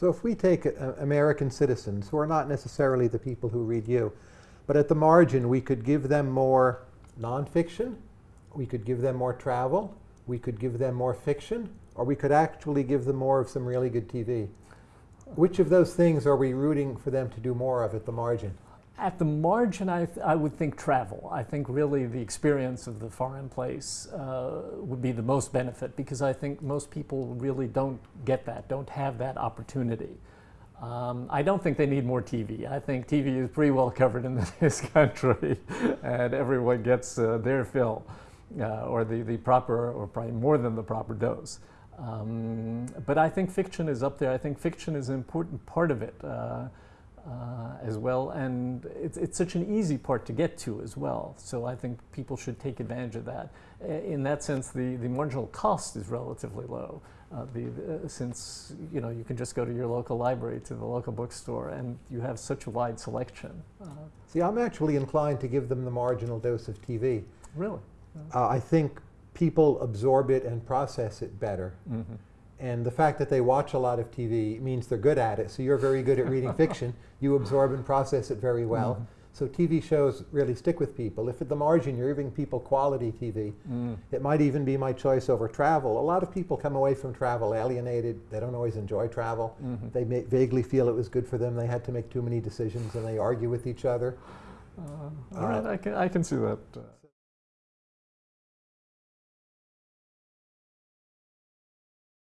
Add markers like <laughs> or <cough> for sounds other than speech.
So if we take uh, American citizens, who are not necessarily the people who read you, but at the margin we could give them more nonfiction, we could give them more travel, we could give them more fiction, or we could actually give them more of some really good TV. Which of those things are we rooting for them to do more of at the margin? At the margin, I, I would think travel. I think really the experience of the foreign place uh, would be the most benefit because I think most people really don't get that, don't have that opportunity. Um, I don't think they need more TV. I think TV is pretty well covered in <laughs> this country and everyone gets uh, their fill uh, or the, the proper or probably more than the proper dose. Um, but I think fiction is up there. I think fiction is an important part of it. Uh, as well. And it's, it's such an easy part to get to as well. So I think people should take advantage of that. In that sense, the, the marginal cost is relatively low. Uh, the, uh, since you know you can just go to your local library, to the local bookstore, and you have such a wide selection. Uh, See, I'm actually inclined to give them the marginal dose of TV. Really? Uh, I think people absorb it and process it better. Mm -hmm. And the fact that they watch a lot of TV means they're good at it. So you're very good at reading <laughs> fiction. You absorb and process it very well. Mm. So TV shows really stick with people. If at the margin you're giving people quality TV, mm. it might even be my choice over travel. A lot of people come away from travel alienated. They don't always enjoy travel. Mm -hmm. They vaguely feel it was good for them. They had to make too many decisions and they argue with each other. Uh, all uh, right, I can, I can see that. Uh.